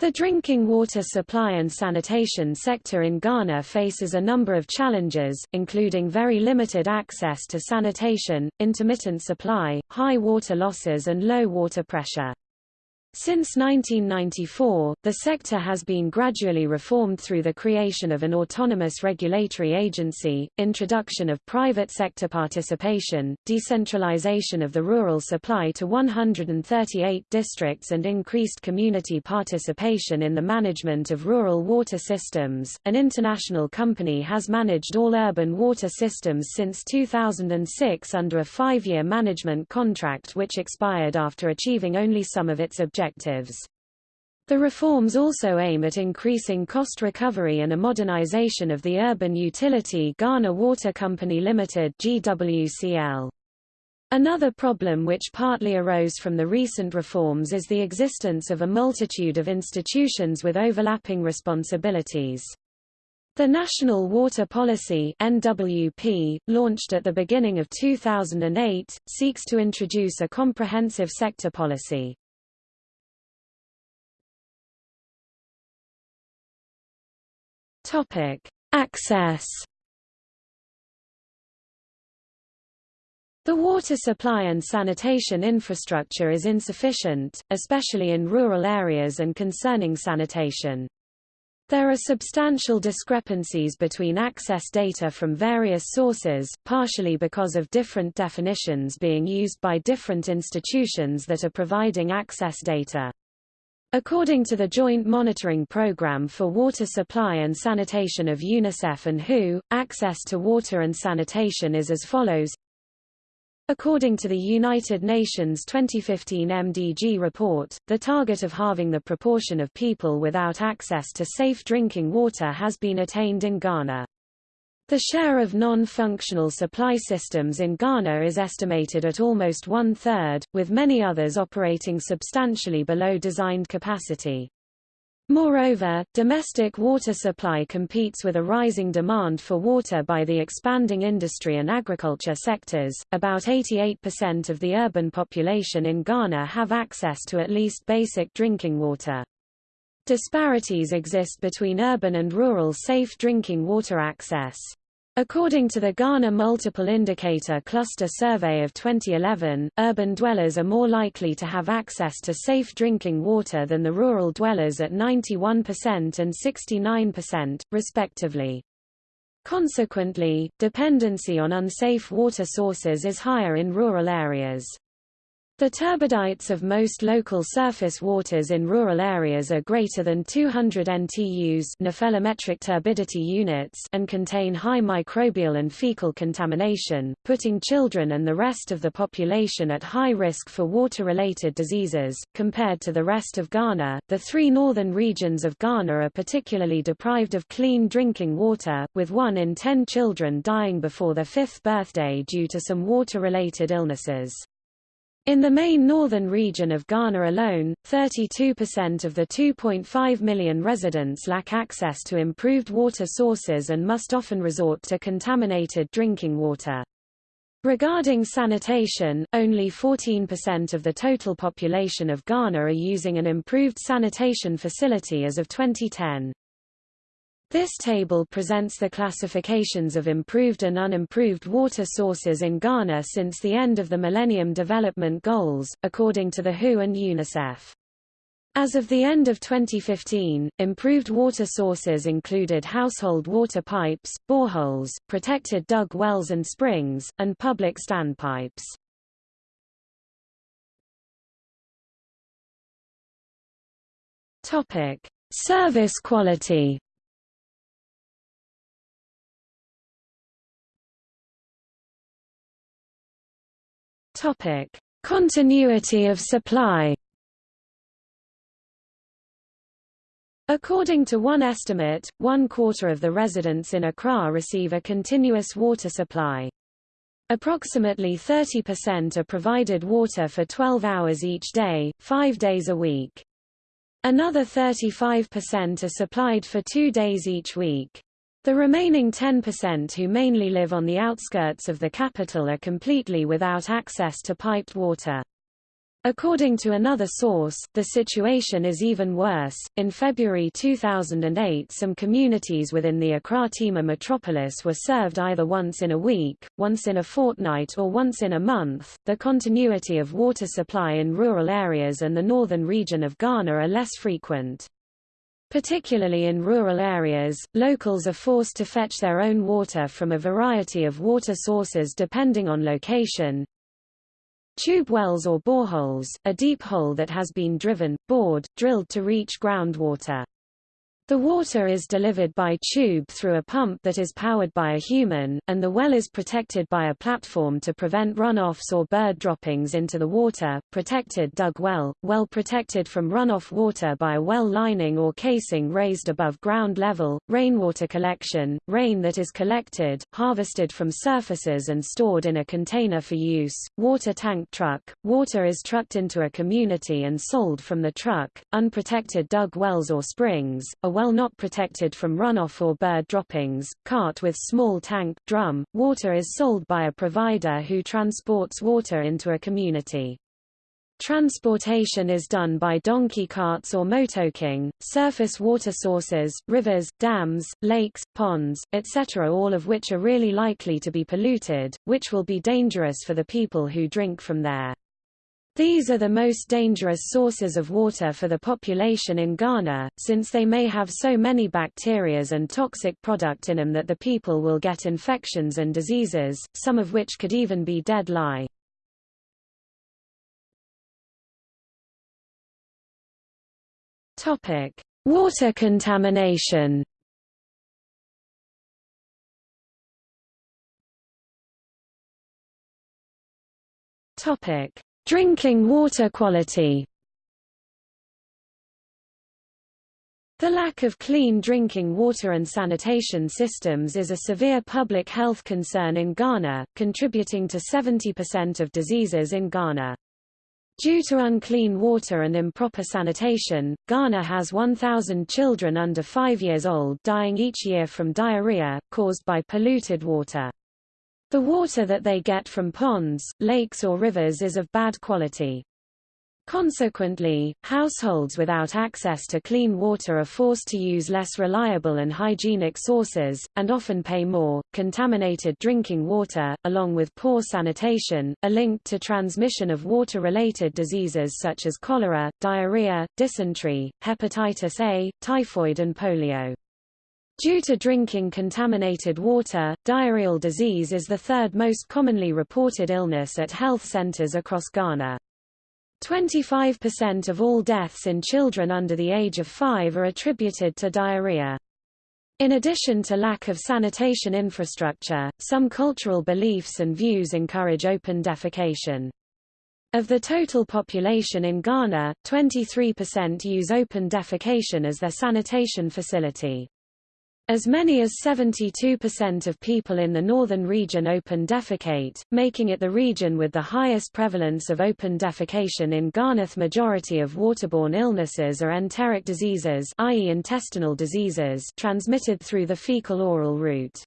The drinking water supply and sanitation sector in Ghana faces a number of challenges, including very limited access to sanitation, intermittent supply, high water losses and low water pressure. Since 1994, the sector has been gradually reformed through the creation of an autonomous regulatory agency, introduction of private sector participation, decentralization of the rural supply to 138 districts and increased community participation in the management of rural water systems. An international company has managed all urban water systems since 2006 under a five-year management contract which expired after achieving only some of its objectives objectives. The reforms also aim at increasing cost recovery and a modernization of the urban utility Ghana Water Company Limited GWCL. Another problem which partly arose from the recent reforms is the existence of a multitude of institutions with overlapping responsibilities. The National Water Policy NWP, launched at the beginning of 2008, seeks to introduce a comprehensive sector policy. Topic: Access. The water supply and sanitation infrastructure is insufficient, especially in rural areas and concerning sanitation. There are substantial discrepancies between access data from various sources, partially because of different definitions being used by different institutions that are providing access data. According to the Joint Monitoring Programme for Water Supply and Sanitation of UNICEF and WHO, access to water and sanitation is as follows. According to the United Nations 2015 MDG report, the target of halving the proportion of people without access to safe drinking water has been attained in Ghana. The share of non-functional supply systems in Ghana is estimated at almost one-third, with many others operating substantially below designed capacity. Moreover, domestic water supply competes with a rising demand for water by the expanding industry and agriculture sectors. About 88% of the urban population in Ghana have access to at least basic drinking water. Disparities exist between urban and rural safe drinking water access. According to the Ghana Multiple Indicator Cluster Survey of 2011, urban dwellers are more likely to have access to safe drinking water than the rural dwellers at 91% and 69%, respectively. Consequently, dependency on unsafe water sources is higher in rural areas. The turbidites of most local surface waters in rural areas are greater than 200 NTUs nephelometric turbidity units and contain high microbial and fecal contamination, putting children and the rest of the population at high risk for water-related diseases. Compared to the rest of Ghana, the three northern regions of Ghana are particularly deprived of clean drinking water, with one in ten children dying before their fifth birthday due to some water-related illnesses. In the main northern region of Ghana alone, 32% of the 2.5 million residents lack access to improved water sources and must often resort to contaminated drinking water. Regarding sanitation, only 14% of the total population of Ghana are using an improved sanitation facility as of 2010. This table presents the classifications of improved and unimproved water sources in Ghana since the end of the Millennium Development Goals, according to the WHO and UNICEF. As of the end of 2015, improved water sources included household water pipes, boreholes, protected dug wells and springs, and public standpipes. Service quality. Topic: Continuity of supply. According to one estimate, one quarter of the residents in Accra receive a continuous water supply. Approximately 30% are provided water for 12 hours each day, five days a week. Another 35% are supplied for two days each week. The remaining 10% who mainly live on the outskirts of the capital are completely without access to piped water. According to another source, the situation is even worse. In February 2008, some communities within the Accra Tema metropolis were served either once in a week, once in a fortnight, or once in a month. The continuity of water supply in rural areas and the northern region of Ghana are less frequent. Particularly in rural areas, locals are forced to fetch their own water from a variety of water sources depending on location, Tube wells or boreholes, a deep hole that has been driven, bored, drilled to reach groundwater. The water is delivered by tube through a pump that is powered by a human, and the well is protected by a platform to prevent runoffs or bird droppings into the water. Protected dug well, well protected from runoff water by a well lining or casing raised above ground level. Rainwater collection, rain that is collected, harvested from surfaces and stored in a container for use. Water tank truck, water is trucked into a community and sold from the truck. Unprotected dug wells or springs, a well not protected from runoff or bird droppings, cart with small tank drum, water is sold by a provider who transports water into a community. Transportation is done by donkey carts or motoking. Surface water sources, rivers, dams, lakes, ponds, etc. all of which are really likely to be polluted, which will be dangerous for the people who drink from there. These are the most dangerous sources of water for the population in Ghana, since they may have so many bacterias and toxic product in them that the people will get infections and diseases, some of which could even be deadly. Topic: Water contamination. Topic: Drinking water quality The lack of clean drinking water and sanitation systems is a severe public health concern in Ghana, contributing to 70% of diseases in Ghana. Due to unclean water and improper sanitation, Ghana has 1,000 children under 5 years old dying each year from diarrhea, caused by polluted water. The water that they get from ponds, lakes or rivers is of bad quality. Consequently, households without access to clean water are forced to use less reliable and hygienic sources, and often pay more. Contaminated drinking water, along with poor sanitation, are linked to transmission of water-related diseases such as cholera, diarrhea, dysentery, hepatitis A, typhoid and polio. Due to drinking contaminated water, diarrheal disease is the third most commonly reported illness at health centers across Ghana. 25% of all deaths in children under the age of 5 are attributed to diarrhea. In addition to lack of sanitation infrastructure, some cultural beliefs and views encourage open defecation. Of the total population in Ghana, 23% use open defecation as their sanitation facility. As many as 72% of people in the northern region open defecate, making it the region with the highest prevalence of open defecation in Ghana. Majority of waterborne illnesses are enteric diseases i.e. intestinal diseases transmitted through the fecal-oral route.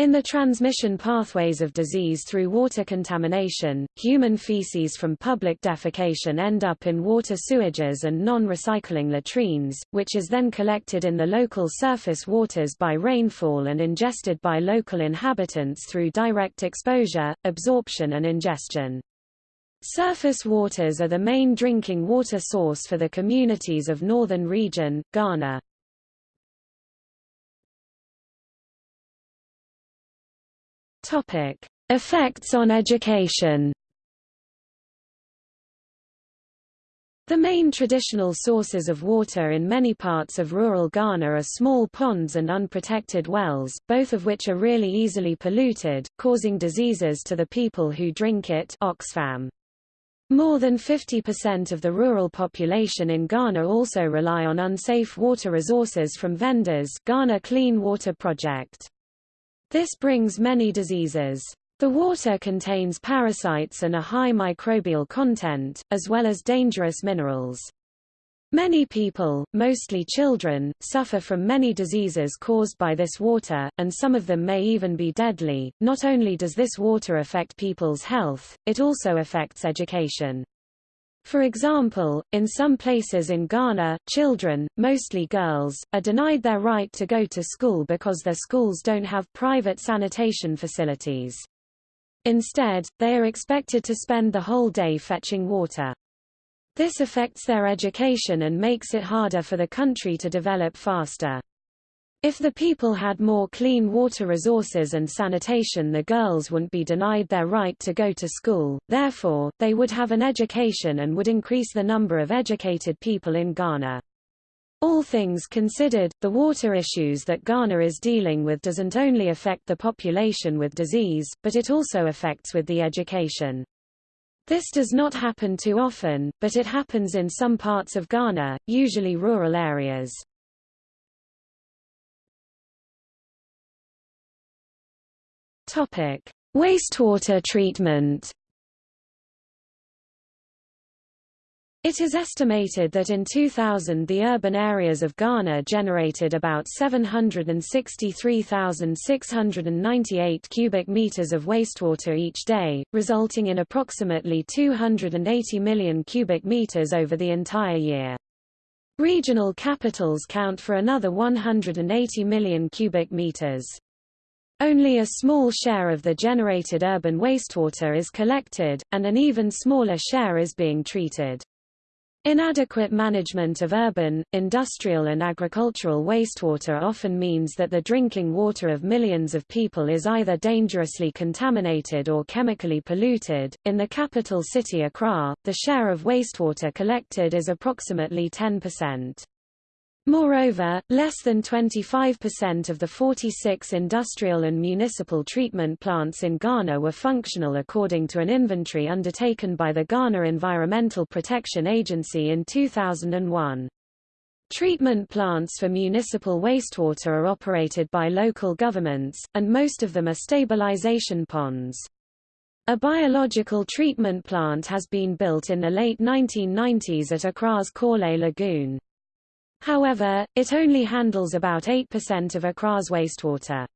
In the transmission pathways of disease through water contamination, human feces from public defecation end up in water sewages and non-recycling latrines, which is then collected in the local surface waters by rainfall and ingested by local inhabitants through direct exposure, absorption and ingestion. Surface waters are the main drinking water source for the communities of Northern Region, Ghana. Topic: Effects on education. The main traditional sources of water in many parts of rural Ghana are small ponds and unprotected wells, both of which are really easily polluted, causing diseases to the people who drink it Oxfam. More than 50% of the rural population in Ghana also rely on unsafe water resources from vendors Ghana Clean Water Project. This brings many diseases. The water contains parasites and a high microbial content, as well as dangerous minerals. Many people, mostly children, suffer from many diseases caused by this water, and some of them may even be deadly. Not only does this water affect people's health, it also affects education. For example, in some places in Ghana, children, mostly girls, are denied their right to go to school because their schools don't have private sanitation facilities. Instead, they are expected to spend the whole day fetching water. This affects their education and makes it harder for the country to develop faster. If the people had more clean water resources and sanitation the girls wouldn't be denied their right to go to school, therefore, they would have an education and would increase the number of educated people in Ghana. All things considered, the water issues that Ghana is dealing with doesn't only affect the population with disease, but it also affects with the education. This does not happen too often, but it happens in some parts of Ghana, usually rural areas. Topic: Wastewater treatment. It is estimated that in 2000 the urban areas of Ghana generated about 763,698 cubic meters of wastewater each day, resulting in approximately 280 million cubic meters over the entire year. Regional capitals count for another 180 million cubic meters. Only a small share of the generated urban wastewater is collected, and an even smaller share is being treated. Inadequate management of urban, industrial and agricultural wastewater often means that the drinking water of millions of people is either dangerously contaminated or chemically polluted. In the capital city Accra, the share of wastewater collected is approximately 10%. Moreover, less than 25% of the 46 industrial and municipal treatment plants in Ghana were functional according to an inventory undertaken by the Ghana Environmental Protection Agency in 2001. Treatment plants for municipal wastewater are operated by local governments, and most of them are stabilization ponds. A biological treatment plant has been built in the late 1990s at Accra's Korle Lagoon. However, it only handles about 8% of Accra's wastewater.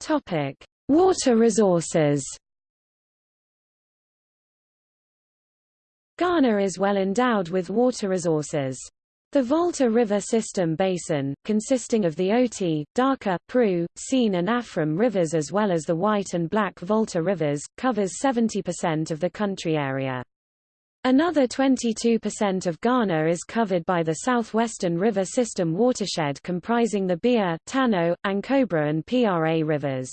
Topic: Water resources. Ghana is well endowed with water resources. The Volta River System Basin, consisting of the Oti, Daka, Pru, Sene and Afram rivers as well as the White and Black Volta rivers, covers 70% of the country area. Another 22% of Ghana is covered by the southwestern river system watershed comprising the Bia, Tano, Ankobra and Pra rivers.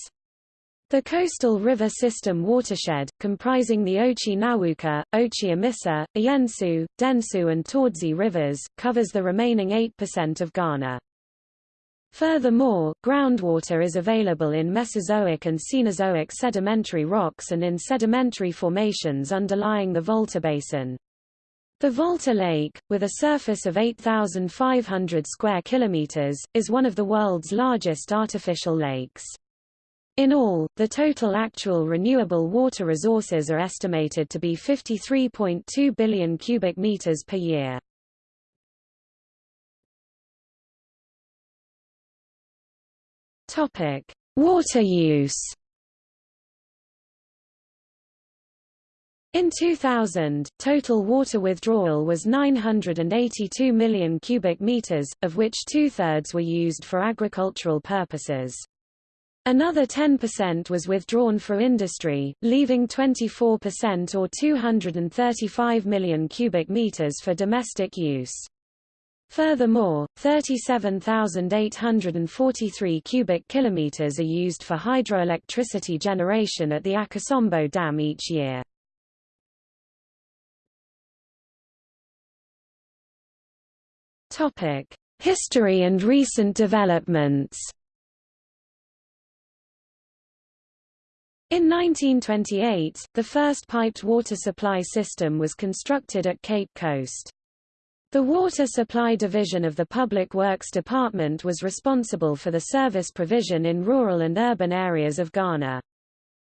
The coastal river system watershed, comprising the Ochi Nawuka, Ochi Amisa, Ayensu, Densu and Tordzi rivers, covers the remaining 8% of Ghana. Furthermore, groundwater is available in Mesozoic and Cenozoic sedimentary rocks and in sedimentary formations underlying the Volta Basin. The Volta Lake, with a surface of 8,500 square kilometers, is one of the world's largest artificial lakes. In all, the total actual renewable water resources are estimated to be 53.2 billion cubic meters per year. Topic: Water use. In 2000, total water withdrawal was 982 million cubic meters, of which two-thirds were used for agricultural purposes. Another 10% was withdrawn for industry, leaving 24% or 235 million cubic meters for domestic use. Furthermore, 37,843 cubic kilometers are used for hydroelectricity generation at the Akosombo Dam each year. Topic: History and recent developments. In 1928, the first piped water supply system was constructed at Cape Coast. The Water Supply Division of the Public Works Department was responsible for the service provision in rural and urban areas of Ghana.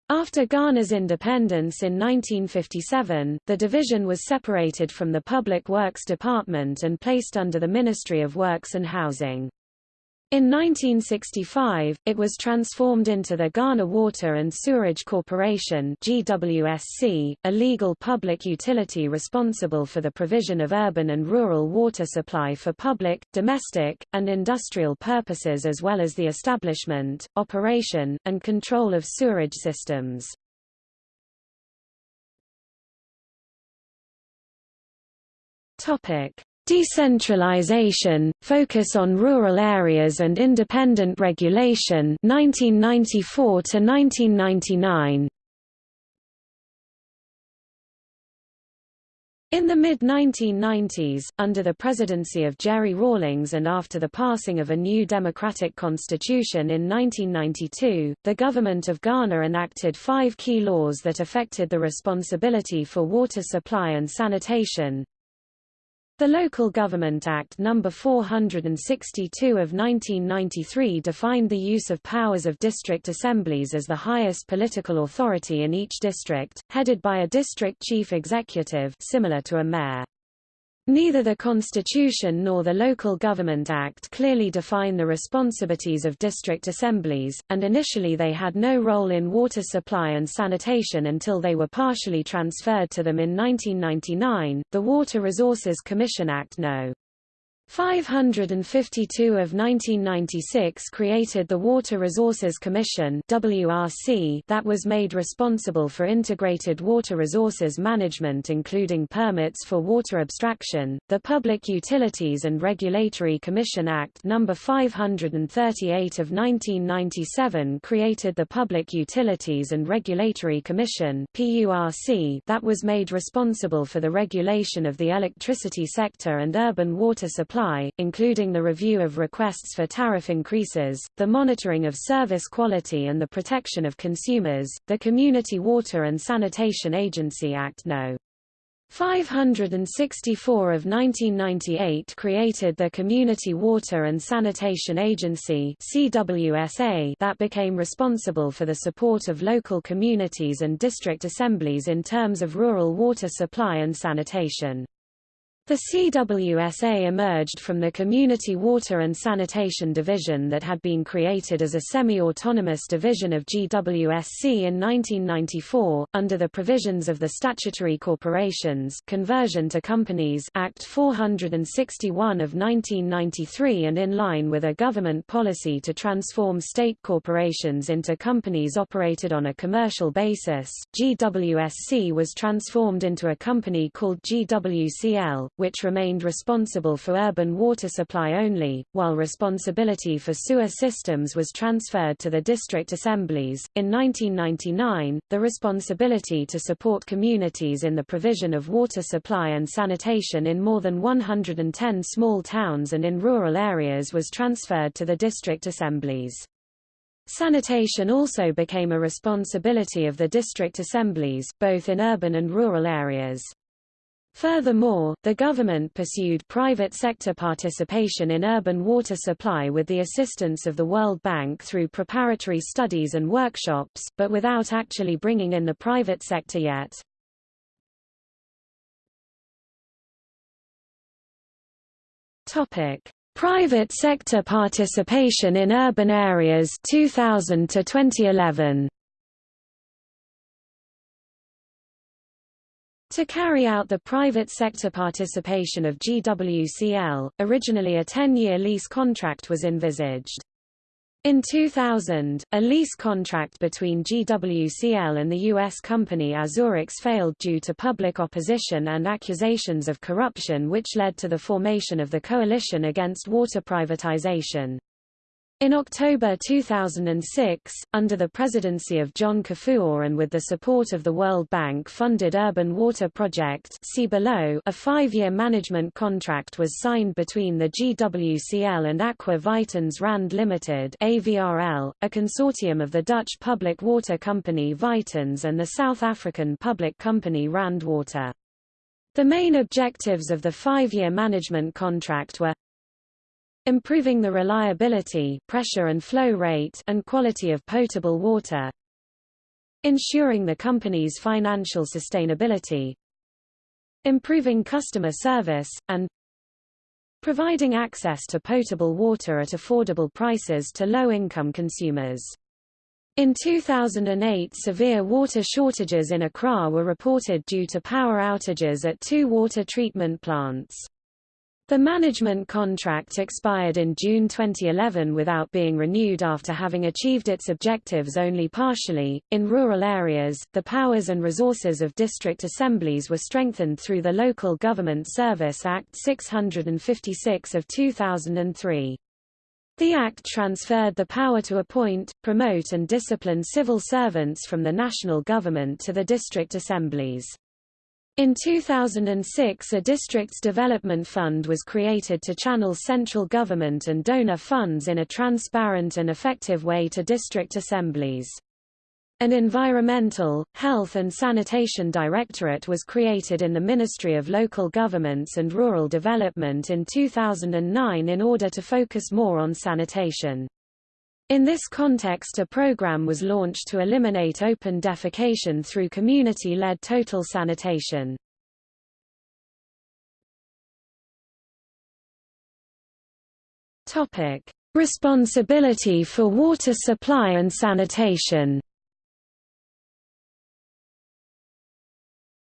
After Ghana's independence in 1957, the division was separated from the Public Works Department and placed under the Ministry of Works and Housing. In 1965, it was transformed into the Ghana Water and Sewerage Corporation GWSC, a legal public utility responsible for the provision of urban and rural water supply for public, domestic, and industrial purposes as well as the establishment, operation, and control of sewerage systems. Topic: Decentralization, focus on rural areas and independent regulation 1994 to 1999. In the mid-1990s, under the presidency of Jerry Rawlings and after the passing of a new democratic constitution in 1992, the government of Ghana enacted five key laws that affected the responsibility for water supply and sanitation, the Local Government Act No. 462 of 1993 defined the use of powers of district assemblies as the highest political authority in each district, headed by a district chief executive similar to a mayor. Neither the Constitution nor the Local Government Act clearly define the responsibilities of district assemblies, and initially they had no role in water supply and sanitation until they were partially transferred to them in 1999. The Water Resources Commission Act No. 552 of 1996 created the Water Resources Commission WRC that was made responsible for integrated water resources management including permits for water abstraction. The Public Utilities and Regulatory Commission Act No. 538 of 1997 created the Public Utilities and Regulatory Commission PURC that was made responsible for the regulation of the electricity sector and urban water supply supply, including the review of requests for tariff increases, the monitoring of service quality and the protection of consumers. The Community Water and Sanitation Agency Act No. 564 of 1998 created the Community Water and Sanitation Agency CWSA that became responsible for the support of local communities and district assemblies in terms of rural water supply and sanitation. The CWSA emerged from the Community Water and Sanitation Division that had been created as a semi-autonomous division of GWSC in 1994, under the provisions of the Statutory Corporations Conversion to Companies Act 461 of 1993 and in line with a government policy to transform state corporations into companies operated on a commercial basis. GWSC was transformed into a company called GWCL, which remained responsible for urban water supply only, while responsibility for sewer systems was transferred to the district assemblies. In 1999, the responsibility to support communities in the provision of water supply and sanitation in more than 110 small towns and in rural areas was transferred to the district assemblies. Sanitation also became a responsibility of the district assemblies, both in urban and rural areas. Furthermore, the government pursued private sector participation in urban water supply with the assistance of the World Bank through preparatory studies and workshops, but without actually bringing in the private sector yet. Topic: Private sector participation in urban areas 2000 to 2011. To carry out the private sector participation of GWCL, originally a 10-year lease contract was envisaged. In 2000, a lease contract between GWCL and the U.S. company Azurix failed due to public opposition and accusations of corruption which led to the formation of the Coalition Against Water Privatization. In October 2006, under the presidency of John Kufuor and with the support of the World Bank-funded Urban Water Project see below, a five-year management contract was signed between the GWCL and Aqua Vitens Rand Limited AVRL, a consortium of the Dutch public water company Vitens and the South African public company Rand Water. The main objectives of the five-year management contract were improving the reliability pressure and flow rate and quality of potable water ensuring the company's financial sustainability improving customer service, and providing access to potable water at affordable prices to low-income consumers. In 2008 severe water shortages in Accra were reported due to power outages at two water treatment plants. The management contract expired in June 2011 without being renewed after having achieved its objectives only partially. In rural areas, the powers and resources of district assemblies were strengthened through the Local Government Service Act 656 of 2003. The Act transferred the power to appoint, promote and discipline civil servants from the national government to the district assemblies. In 2006 a Districts Development Fund was created to channel central government and donor funds in a transparent and effective way to district assemblies. An Environmental, Health and Sanitation Directorate was created in the Ministry of Local Governments and Rural Development in 2009 in order to focus more on sanitation. In this context a program was launched to eliminate open defecation through community-led total sanitation. Topic: Responsibility for water supply and sanitation.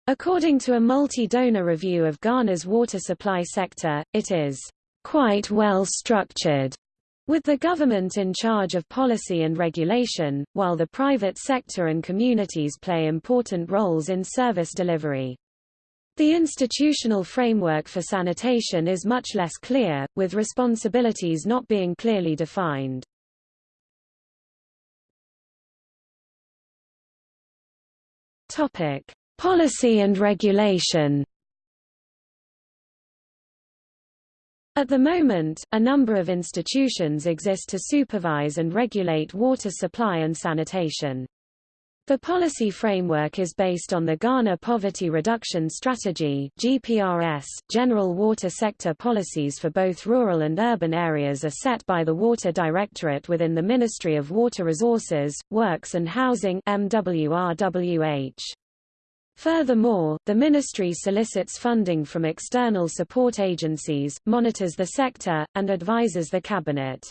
According to a multi-donor review of Ghana's water supply sector, it is quite well structured with the government in charge of policy and regulation, while the private sector and communities play important roles in service delivery. The institutional framework for sanitation is much less clear, with responsibilities not being clearly defined. Topic: Policy and regulation. At the moment, a number of institutions exist to supervise and regulate water supply and sanitation. The policy framework is based on the Ghana Poverty Reduction Strategy GPRS. General water sector policies for both rural and urban areas are set by the Water Directorate within the Ministry of Water Resources, Works and Housing MWRWH. Furthermore, the ministry solicits funding from external support agencies, monitors the sector, and advises the cabinet.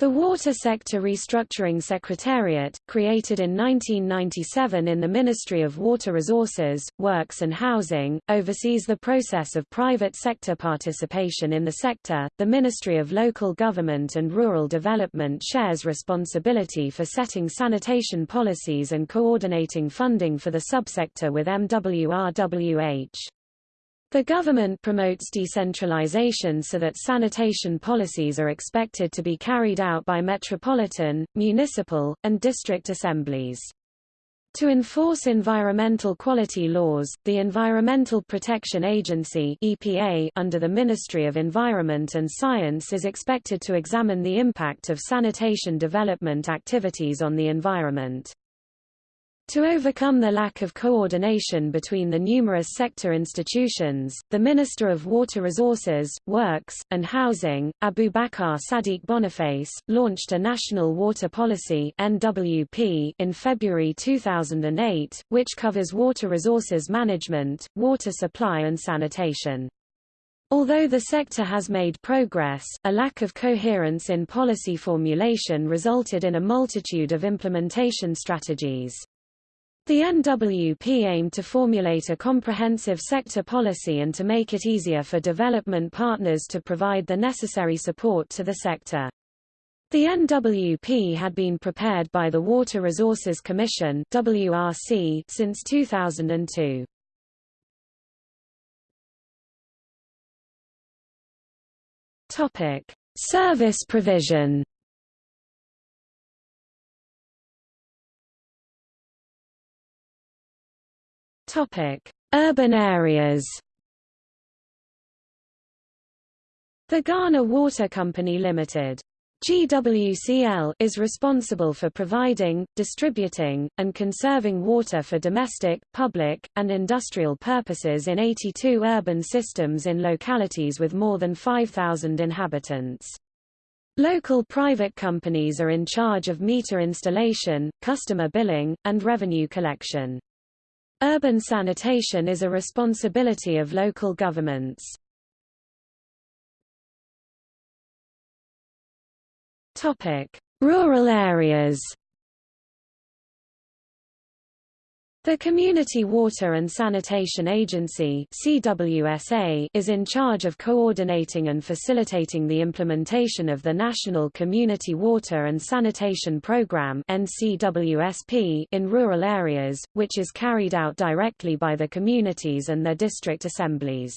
The Water Sector Restructuring Secretariat, created in 1997 in the Ministry of Water Resources, Works and Housing, oversees the process of private sector participation in the sector. The Ministry of Local Government and Rural Development shares responsibility for setting sanitation policies and coordinating funding for the subsector with MWRWH. The government promotes decentralization so that sanitation policies are expected to be carried out by metropolitan, municipal, and district assemblies. To enforce environmental quality laws, the Environmental Protection Agency EPA under the Ministry of Environment and Science is expected to examine the impact of sanitation development activities on the environment. To overcome the lack of coordination between the numerous sector institutions, the Minister of Water Resources, Works, and Housing, Abubakar Sadiq Boniface, launched a National Water Policy NWP in February 2008, which covers water resources management, water supply and sanitation. Although the sector has made progress, a lack of coherence in policy formulation resulted in a multitude of implementation strategies. The NWP aimed to formulate a comprehensive sector policy and to make it easier for development partners to provide the necessary support to the sector. The NWP had been prepared by the Water Resources Commission WRC since 2002. Topic: Service provision Topic: Urban areas. The Ghana Water Company Limited GWCL is responsible for providing, distributing, and conserving water for domestic, public, and industrial purposes in 82 urban systems in localities with more than 5,000 inhabitants. Local private companies are in charge of meter installation, customer billing, and revenue collection. Urban sanitation is a responsibility of local governments. Topic: Rural areas. The Community Water and Sanitation Agency CWSA is in charge of coordinating and facilitating the implementation of the National Community Water and Sanitation Program NCWSP in rural areas, which is carried out directly by the communities and their district assemblies.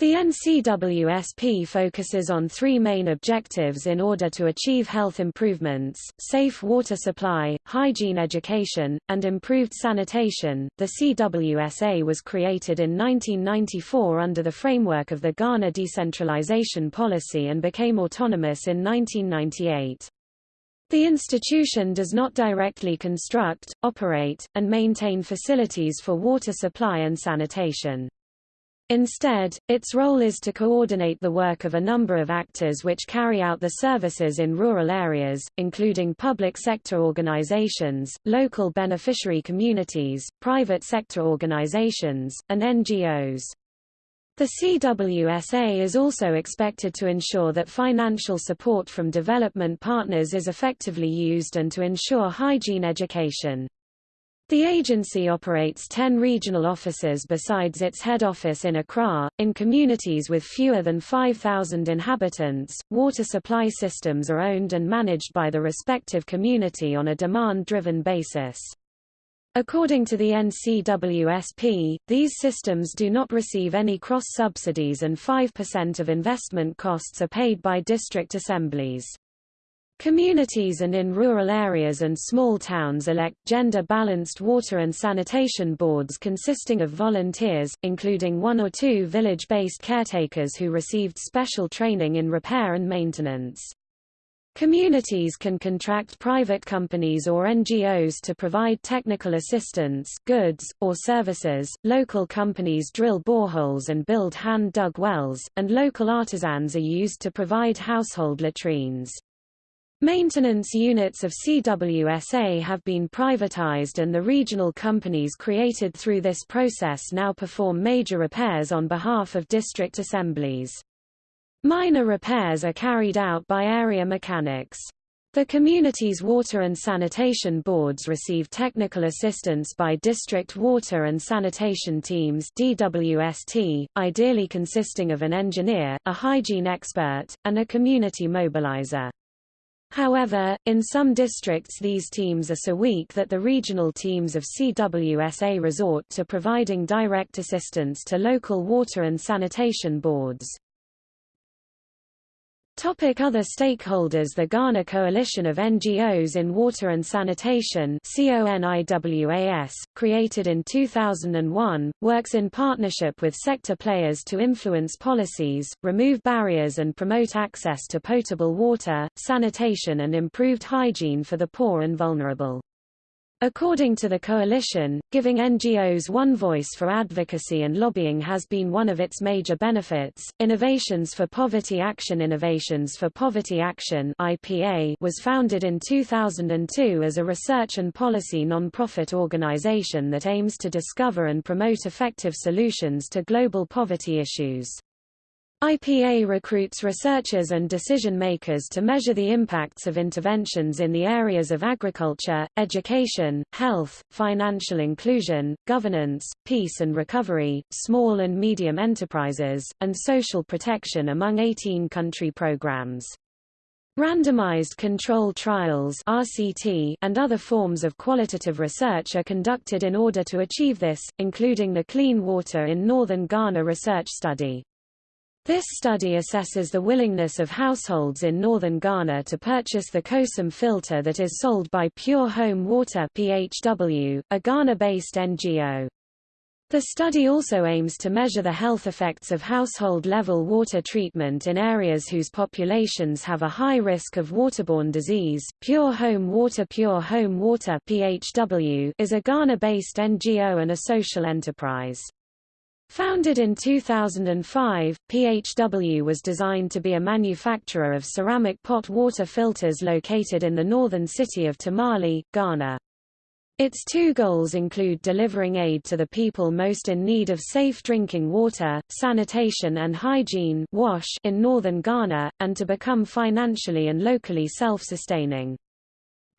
The NCWSP focuses on three main objectives in order to achieve health improvements, safe water supply, hygiene education, and improved sanitation. The CWSA was created in 1994 under the framework of the Ghana Decentralization Policy and became autonomous in 1998. The institution does not directly construct, operate, and maintain facilities for water supply and sanitation. Instead, its role is to coordinate the work of a number of actors which carry out the services in rural areas, including public sector organizations, local beneficiary communities, private sector organizations, and NGOs. The CWSA is also expected to ensure that financial support from development partners is effectively used and to ensure hygiene education. The agency operates 10 regional offices besides its head office in Accra. In communities with fewer than 5,000 inhabitants, water supply systems are owned and managed by the respective community on a demand-driven basis. According to the NCWSP, these systems do not receive any cross-subsidies and 5% of investment costs are paid by district assemblies. Communities and in rural areas and small towns elect gender-balanced water and sanitation boards consisting of volunteers, including one or two village-based caretakers who received special training in repair and maintenance. Communities can contract private companies or NGOs to provide technical assistance, goods, or services. Local companies drill boreholes and build hand-dug wells, and local artisans are used to provide household latrines. Maintenance units of CWSA have been privatized and the regional companies created through this process now perform major repairs on behalf of district assemblies. Minor repairs are carried out by area mechanics. The community's water and sanitation boards receive technical assistance by district water and sanitation teams DWST, ideally consisting of an engineer, a hygiene expert, and a community mobilizer. However, in some districts these teams are so weak that the regional teams of CWSA resort to providing direct assistance to local water and sanitation boards. Topic other stakeholders The Ghana Coalition of NGOs in Water and Sanitation CONIWAS, created in 2001, works in partnership with sector players to influence policies, remove barriers and promote access to potable water, sanitation and improved hygiene for the poor and vulnerable. According to the coalition, giving NGOs one voice for advocacy and lobbying has been one of its major benefits. Innovations for Poverty Action Innovations for Poverty Action (IPA) was founded in 2002 as a research and policy non-profit organization that aims to discover and promote effective solutions to global poverty issues. IPA recruits researchers and decision-makers to measure the impacts of interventions in the areas of agriculture, education, health, financial inclusion, governance, peace and recovery, small and medium enterprises, and social protection among 18 country programs. Randomized control trials RCT and other forms of qualitative research are conducted in order to achieve this, including the Clean Water in Northern Ghana research study. This study assesses the willingness of households in northern Ghana to purchase the Kosim filter that is sold by Pure Home Water PHW, a Ghana-based NGO. The study also aims to measure the health effects of household-level water treatment in areas whose populations have a high risk of waterborne disease. Pure Home Water Pure Home Water PHW is a Ghana-based NGO and a social enterprise. Founded in 2005, PHW was designed to be a manufacturer of ceramic pot water filters located in the northern city of Tamale, Ghana. Its two goals include delivering aid to the people most in need of safe drinking water, sanitation and hygiene WASH in northern Ghana, and to become financially and locally self-sustaining.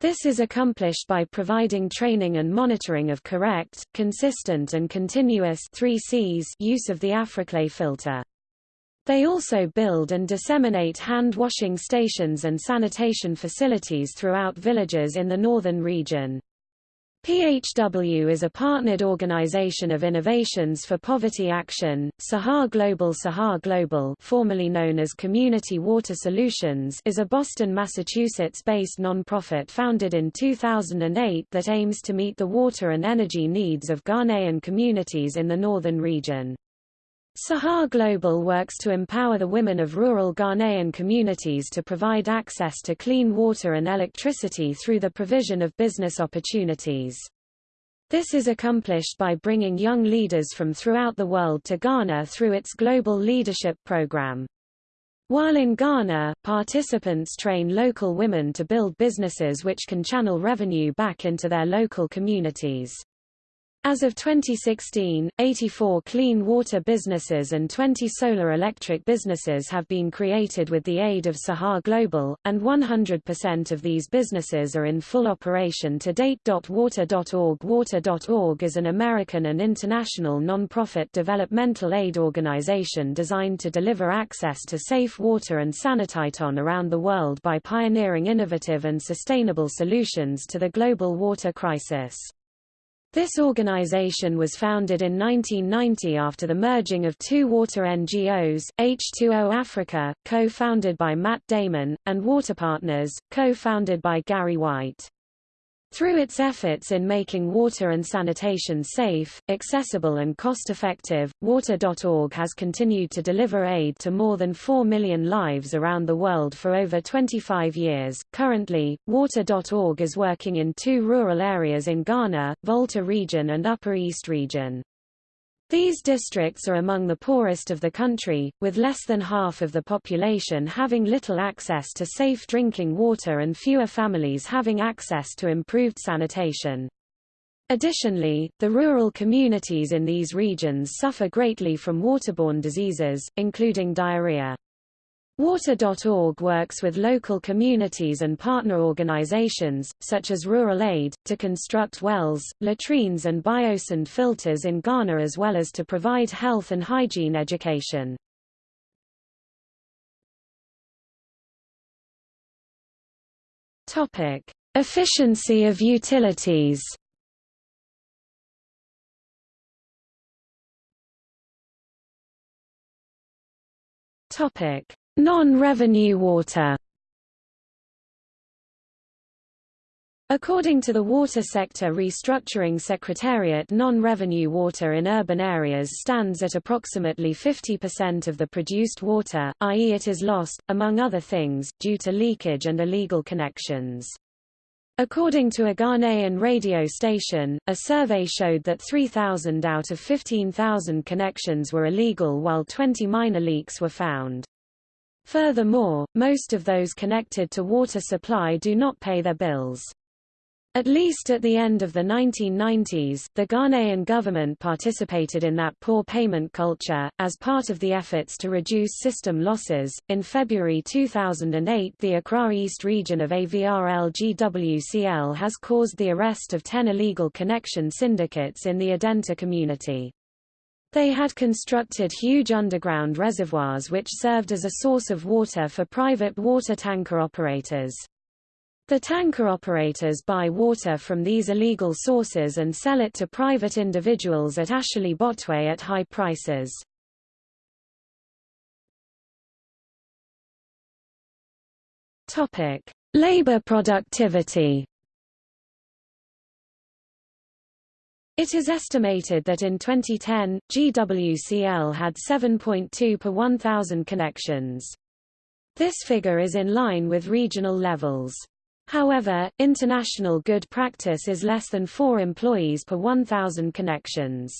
This is accomplished by providing training and monitoring of correct, consistent and continuous 3 Cs use of the Africlay filter. They also build and disseminate hand-washing stations and sanitation facilities throughout villages in the northern region. PHW is a partnered organization of innovations for poverty action. Saha Global Saha Global, formerly known as Community Water Solutions, is a Boston, Massachusetts-based nonprofit founded in 2008 that aims to meet the water and energy needs of Ghanaian communities in the northern region. Saha Global works to empower the women of rural Ghanaian communities to provide access to clean water and electricity through the provision of business opportunities. This is accomplished by bringing young leaders from throughout the world to Ghana through its Global Leadership Program. While in Ghana, participants train local women to build businesses which can channel revenue back into their local communities. As of 2016, 84 clean water businesses and 20 solar electric businesses have been created with the aid of Saha Global, and 100% of these businesses are in full operation to date. Water.org Water.org is an American and international non-profit developmental aid organization designed to deliver access to safe water and sanitation around the world by pioneering innovative and sustainable solutions to the global water crisis. This organization was founded in 1990 after the merging of two water NGOs, H2O Africa, co-founded by Matt Damon, and Water Partners, co-founded by Gary White. Through its efforts in making water and sanitation safe, accessible and cost-effective, Water.org has continued to deliver aid to more than 4 million lives around the world for over 25 years. Currently, Water.org is working in two rural areas in Ghana, Volta region and Upper East region. These districts are among the poorest of the country, with less than half of the population having little access to safe drinking water and fewer families having access to improved sanitation. Additionally, the rural communities in these regions suffer greatly from waterborne diseases, including diarrhea. Water.org works with local communities and partner organizations, such as Rural Aid, to construct wells, latrines and biosand filters in Ghana as well as to provide health and hygiene education. Efficiency of utilities Topic Non-revenue water According to the Water Sector Restructuring Secretariat non-revenue water in urban areas stands at approximately 50% of the produced water, i.e. it is lost, among other things, due to leakage and illegal connections. According to a Ghanaian radio station, a survey showed that 3,000 out of 15,000 connections were illegal while 20 minor leaks were found. Furthermore, most of those connected to water supply do not pay their bills. At least at the end of the 1990s, the Ghanaian government participated in that poor payment culture. As part of the efforts to reduce system losses, in February 2008, the Accra East region of AVRLGWCL has caused the arrest of 10 illegal connection syndicates in the Adenta community. They had constructed huge underground reservoirs which served as a source of water for private water tanker operators. The tanker operators buy water from these illegal sources and sell it to private individuals at Ashaley Botwe at high prices. Labor productivity. It is estimated that in 2010, GWCL had 7.2 per 1,000 connections. This figure is in line with regional levels. However, international good practice is less than 4 employees per 1,000 connections.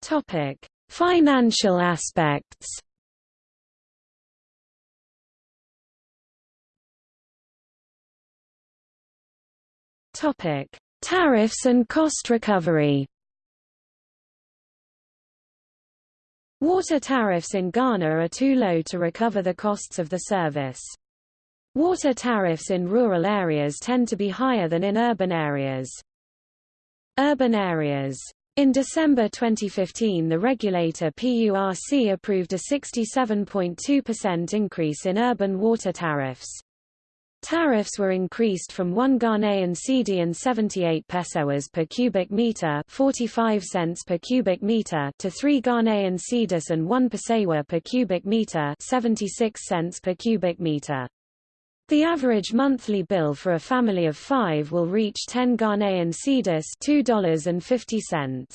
Topic: Financial aspects. Topic: Tariffs and cost recovery. Water tariffs in Ghana are too low to recover the costs of the service. Water tariffs in rural areas tend to be higher than in urban areas. Urban areas in December 2015 the regulator PURC approved a 67.2% increase in urban water tariffs. Tariffs were increased from 1 Ghanaian cedi and 78 pesewas per cubic meter, 45 cents per cubic meter to 3 Ghanaian cedis and 1 pesewa per cubic meter, 76 cents per cubic meter. The average monthly bill for a family of 5 will reach 10 Ghanaian cedis, $2.50.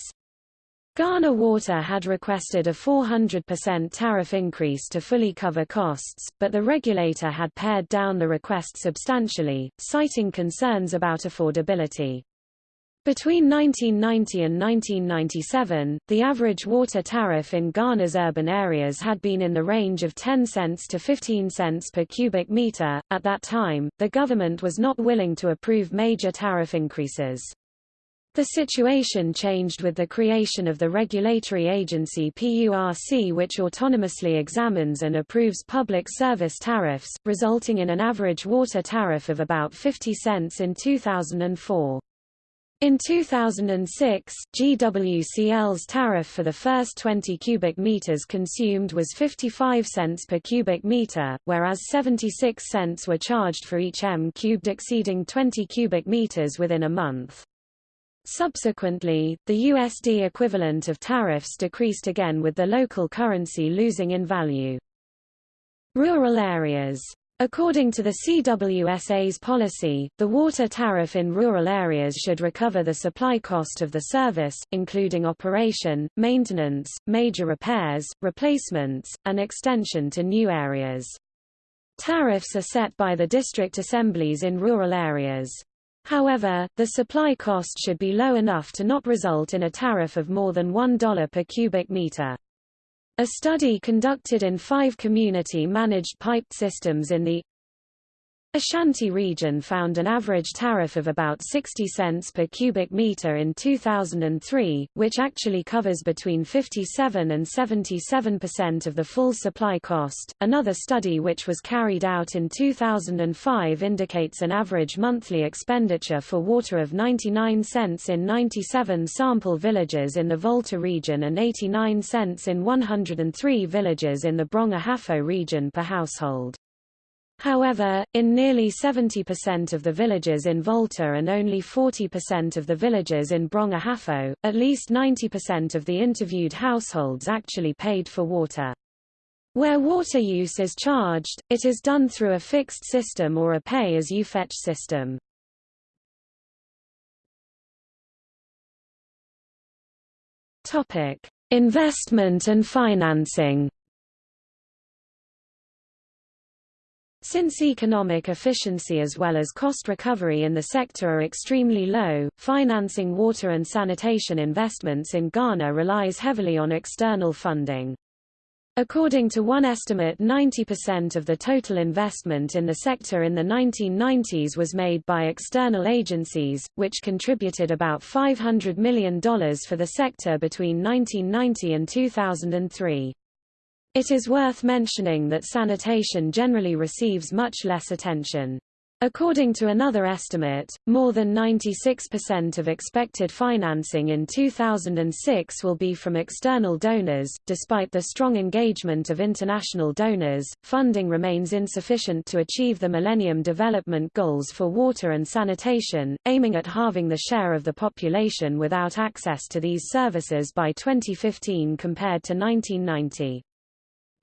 Ghana Water had requested a 400% tariff increase to fully cover costs, but the regulator had pared down the request substantially, citing concerns about affordability. Between 1990 and 1997, the average water tariff in Ghana's urban areas had been in the range of 10 cents to 15 cents per cubic meter. At that time, the government was not willing to approve major tariff increases. The situation changed with the creation of the regulatory agency PURC which autonomously examines and approves public service tariffs, resulting in an average water tariff of about 50 cents in 2004. In 2006, GWCL's tariff for the first 20 cubic meters consumed was 55 cents per cubic meter, whereas 76 cents were charged for each m cubed exceeding 20 cubic meters within a month. Subsequently, the USD equivalent of tariffs decreased again with the local currency losing in value. Rural areas According to the CWSA's policy, the water tariff in rural areas should recover the supply cost of the service, including operation, maintenance, major repairs, replacements, and extension to new areas. Tariffs are set by the district assemblies in rural areas. However, the supply cost should be low enough to not result in a tariff of more than $1 per cubic meter. A study conducted in five community-managed piped systems in the Ashanti region found an average tariff of about 60 cents per cubic meter in 2003, which actually covers between 57 and 77% of the full supply cost. Another study which was carried out in 2005 indicates an average monthly expenditure for water of 99 cents in 97 sample villages in the Volta region and 89 cents in 103 villages in the Brong-Ahafo region per household. However, in nearly 70% of the villages in Volta and only 40% of the villages in Brong-Ahafo, at least 90% of the interviewed households actually paid for water. Where water use is charged, it is done through a fixed system or a pay-as-you-fetch system. Investment and financing. Since economic efficiency as well as cost recovery in the sector are extremely low, financing water and sanitation investments in Ghana relies heavily on external funding. According to one estimate 90% of the total investment in the sector in the 1990s was made by external agencies, which contributed about $500 million for the sector between 1990 and 2003. It is worth mentioning that sanitation generally receives much less attention. According to another estimate, more than 96% of expected financing in 2006 will be from external donors. Despite the strong engagement of international donors, funding remains insufficient to achieve the Millennium Development Goals for water and sanitation, aiming at halving the share of the population without access to these services by 2015 compared to 1990.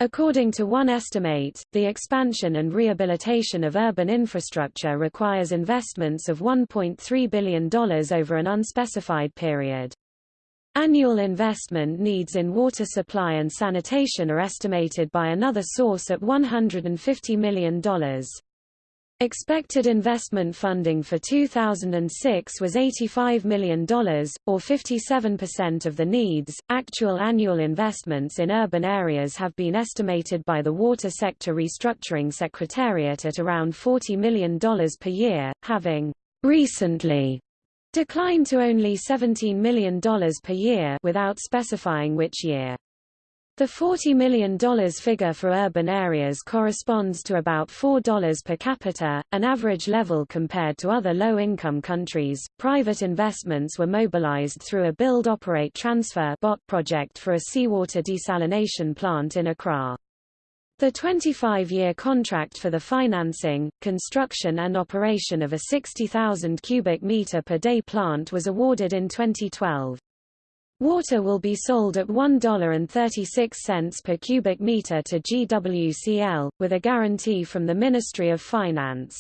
According to one estimate, the expansion and rehabilitation of urban infrastructure requires investments of $1.3 billion over an unspecified period. Annual investment needs in water supply and sanitation are estimated by another source at $150 million. Expected investment funding for 2006 was $85 million, or 57% of the needs. Actual annual investments in urban areas have been estimated by the Water Sector Restructuring Secretariat at around $40 million per year, having recently declined to only $17 million per year without specifying which year. The $40 million figure for urban areas corresponds to about $4 per capita, an average level compared to other low-income countries. Private investments were mobilized through a build-operate-transfer BOT project for a seawater desalination plant in Accra. The 25-year contract for the financing, construction and operation of a 60,000 cubic meter per day plant was awarded in 2012. Water will be sold at $1.36 per cubic meter to GWCL, with a guarantee from the Ministry of Finance.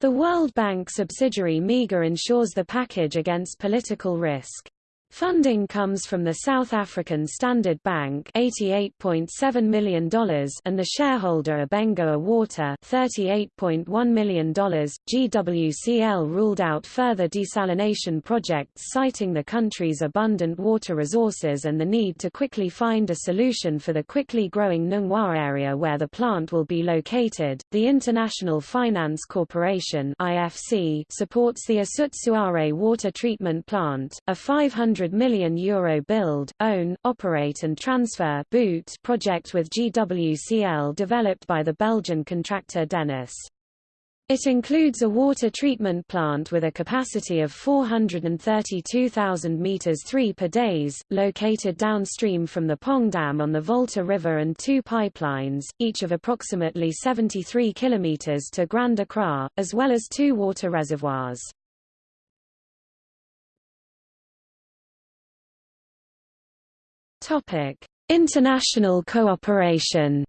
The World Bank subsidiary MIGA insures the package against political risk. Funding comes from the South African Standard Bank $88.7 million and the shareholder Abengoa Water $38.1 million. GWCL ruled out further desalination projects citing the country's abundant water resources and the need to quickly find a solution for the quickly growing Nungwa area where the plant will be located. The International Finance Corporation IFC supports the Asut water treatment plant, a 500 100 million euro build, own, operate and transfer boot project with GWCL developed by the Belgian contractor Denys. It includes a water treatment plant with a capacity of 432,000 meters 3 per days, located downstream from the Kpong Dam on the Volta River and two pipelines, each of approximately 73 kilometers to Grand Accra, as well as two water reservoirs. Topic: International cooperation.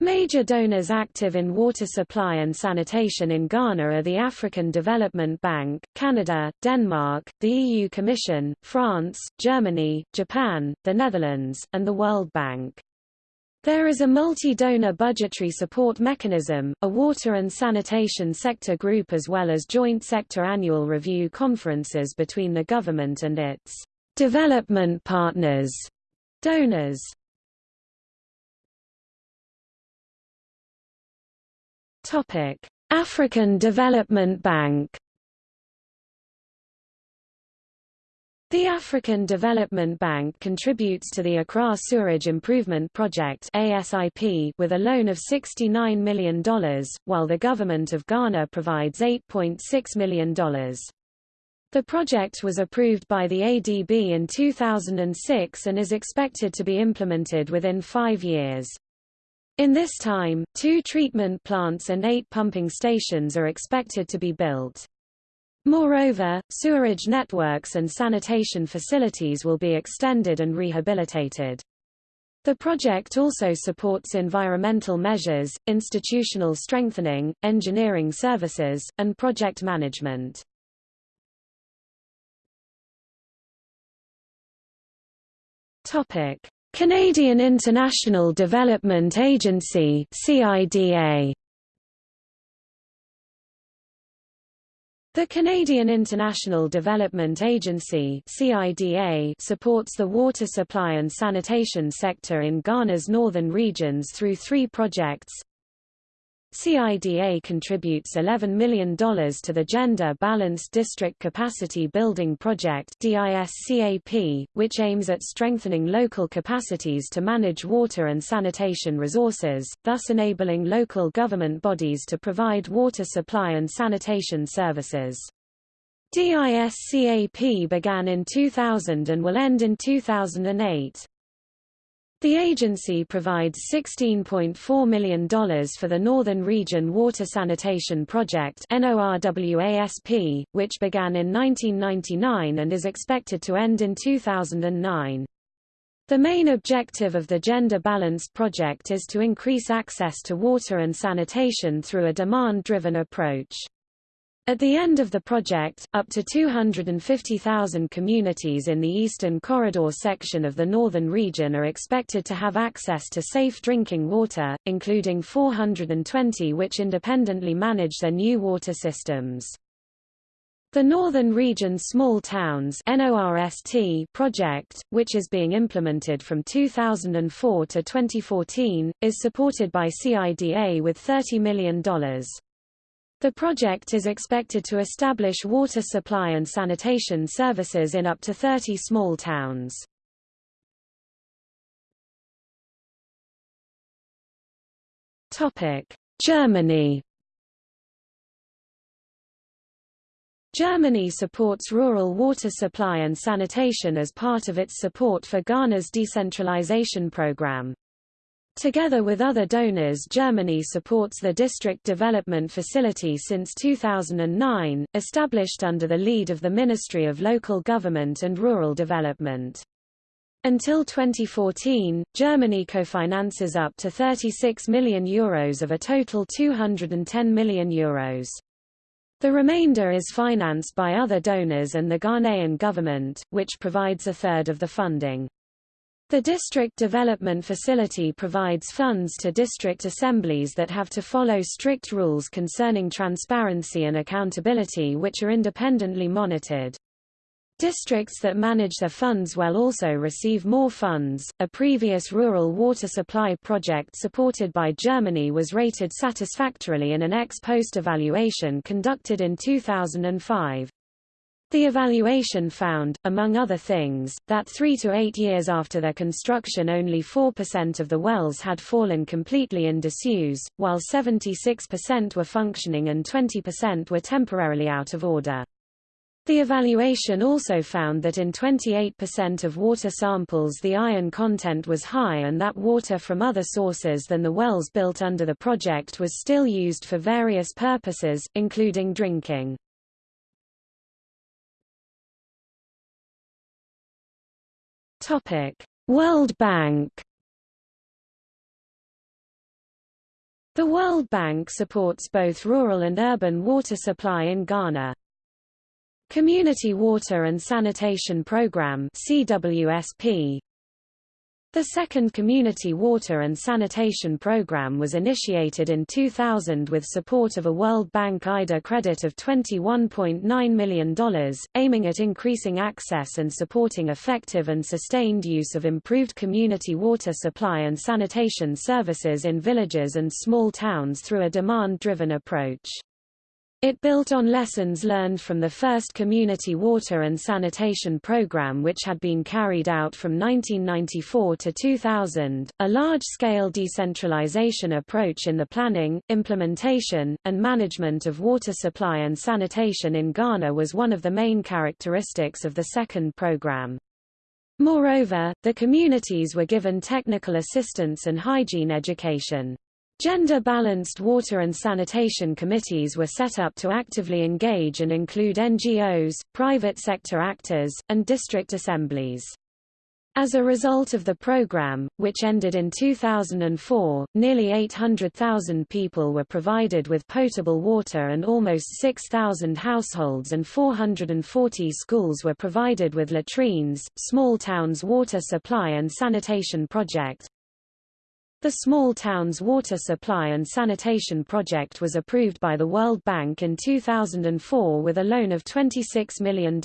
Major donors active in water supply and sanitation in Ghana are the African Development Bank, Canada, Denmark, the EU Commission, France, Germany, Japan, the Netherlands, and the World Bank. There is a multi-donor budgetary support mechanism, a water and sanitation sector group as well as joint sector annual review conferences between the government and its development partners, donors. African Development Bank The African Development Bank contributes to the Accra Sewerage Improvement Project ASIP with a loan of $69 million, while the government of Ghana provides $8.6 million. The project was approved by the ADB in 2006 and is expected to be implemented within five years. In this time, two treatment plants and eight pumping stations are expected to be built. Moreover, sewerage networks and sanitation facilities will be extended and rehabilitated. The project also supports environmental measures, institutional strengthening, engineering services, and project management. Canadian International Development Agency CIDA The Canadian International Development Agency CIDA supports the water supply and sanitation sector in Ghana's northern regions through three projects, CIDA contributes $11 million to the Gender Balanced District Capacity Building Project which aims at strengthening local capacities to manage water and sanitation resources, thus enabling local government bodies to provide water supply and sanitation services. DISCAP began in 2000 and will end in 2008. The agency provides $16.4 million for the Northern Region Water Sanitation Project which began in 1999 and is expected to end in 2009. The main objective of the Gender Balanced Project is to increase access to water and sanitation through a demand-driven approach. At the end of the project, up to 250,000 communities in the Eastern Corridor section of the northern region are expected to have access to safe drinking water, including 420 which independently manage their new water systems. The Northern Region Small Towns project, which is being implemented from 2004 to 2014, is supported by CIDA with $30 million. The project is expected to establish water supply and sanitation services in up to 30 small towns. Germany Germany supports rural water supply and sanitation as part of its support for Ghana's decentralization program. Together with other donors Germany supports the District Development Facility since 2009, established under the lead of the Ministry of Local Government and Rural Development. Until 2014, Germany co-finances up to 36 million euros of a total 210 million euros. The remainder is financed by other donors and the Ghanaian government, which provides a third of the funding. The district development facility provides funds to district assemblies that have to follow strict rules concerning transparency and accountability which are independently monitored. Districts that manage their funds well also receive more funds. A previous rural water supply project supported by Germany was rated satisfactorily in an ex post evaluation conducted in 2005. The evaluation found, among other things, that three to eight years after their construction only 4% of the wells had fallen completely in disuse, while 76% were functioning and 20% were temporarily out of order. The evaluation also found that in 28% of water samples the iron content was high and that water from other sources than the wells built under the project was still used for various purposes, including drinking. World Bank The World Bank supports both rural and urban water supply in Ghana. Community Water and Sanitation Program CWSP The second Community Water and Sanitation Program was initiated in 2000 with support of a World Bank IDA credit of $21.9 million, aiming at increasing access and supporting effective and sustained use of improved community water supply and sanitation services in villages and small towns through a demand-driven approach. It built on lessons learned from the first community water and sanitation program which had been carried out from 1994 to 2000. A large-scale decentralization approach in the planning, implementation, and management of water supply and sanitation in Ghana was one of the main characteristics of the second program. Moreover, the communities were given technical assistance and hygiene education. Gender-balanced water and sanitation committees were set up to actively engage and include NGOs, private sector actors, and district assemblies. As a result of the program, which ended in 2004, nearly 800,000 people were provided with potable water and almost 6,000 households and 440 schools were provided with latrines. Small Towns Water Supply and Sanitation Project, the Small Towns Water Supply and Sanitation Project was approved by the World Bank in 2004 with a loan of $26 million.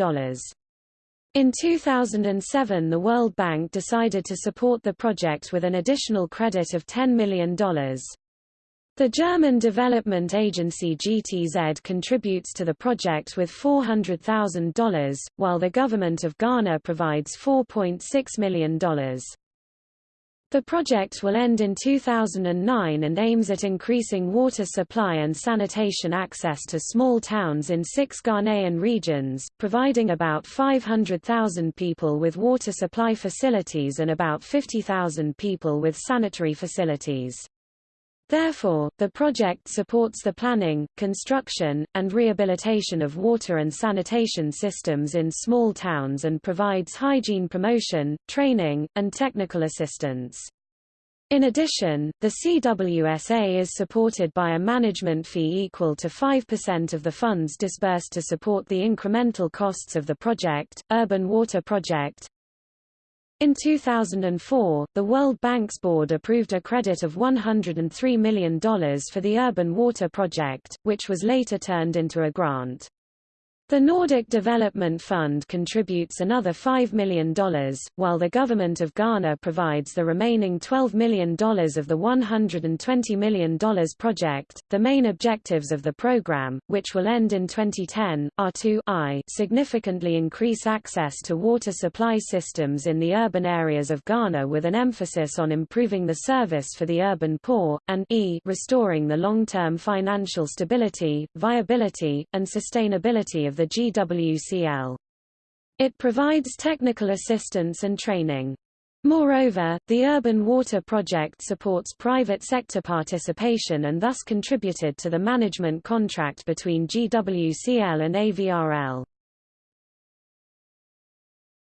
In 2007 the World Bank decided to support the project with an additional credit of $10 million. The German development agency GTZ contributes to the project with $400,000, while the government of Ghana provides $4.6 million. The project will end in 2009 and aims at increasing water supply and sanitation access to small towns in six Ghanaian regions, providing about 500,000 people with water supply facilities and about 50,000 people with sanitary facilities. Therefore, the project supports the planning, construction, and rehabilitation of water and sanitation systems in small towns and provides hygiene promotion, training, and technical assistance. In addition, the CWSA is supported by a management fee equal to 5% of the funds disbursed to support the incremental costs of the project. Urban Water Project, in 2004, the World Bank's board approved a credit of $103 million for the Urban Water Project, which was later turned into a grant. The Nordic Development Fund contributes another $5 million, while the Government of Ghana provides the remaining $12 million of the $120 million project. The main objectives of the program, which will end in 2010, are to I significantly increase access to water supply systems in the urban areas of Ghana with an emphasis on improving the service for the urban poor, and e restoring the long-term financial stability, viability, and sustainability the GWCL. It provides technical assistance and training. Moreover, the Urban Water Project supports private sector participation and thus contributed to the management contract between GWCL and AVRL.